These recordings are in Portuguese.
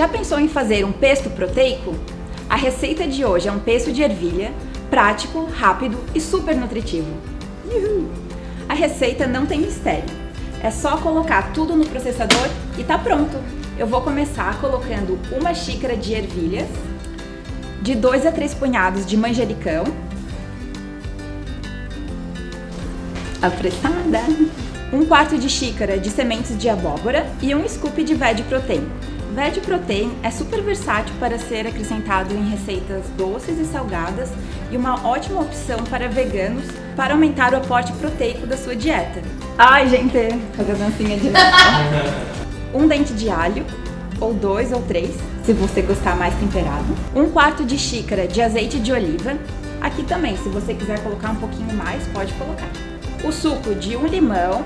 Já pensou em fazer um pesto proteico? A receita de hoje é um pesto de ervilha, prático, rápido e super nutritivo. Uhul. A receita não tem mistério. É só colocar tudo no processador e tá pronto. Eu vou começar colocando uma xícara de ervilhas, de 2 a 3 punhados de manjericão, apressada, um quarto de xícara de sementes de abóbora e um scoop de veg protein. Veg Protein é super versátil para ser acrescentado em receitas doces e salgadas e uma ótima opção para veganos para aumentar o aporte proteico da sua dieta. Ai, gente, fazer a dancinha de novo. um dente de alho, ou dois ou três, se você gostar mais temperado. Um quarto de xícara de azeite de oliva. Aqui também, se você quiser colocar um pouquinho mais, pode colocar. O suco de um limão.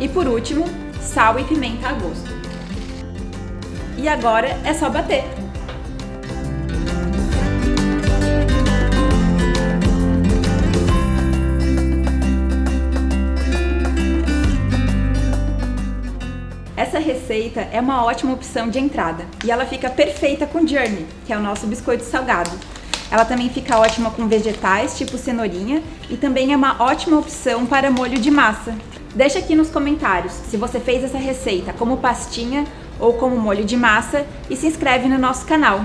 E por último, sal e pimenta a gosto. E agora é só bater. Essa receita é uma ótima opção de entrada e ela fica perfeita com Journey, que é o nosso biscoito salgado. Ela também fica ótima com vegetais, tipo cenourinha, e também é uma ótima opção para molho de massa. Deixa aqui nos comentários se você fez essa receita como pastinha ou como molho de massa e se inscreve no nosso canal.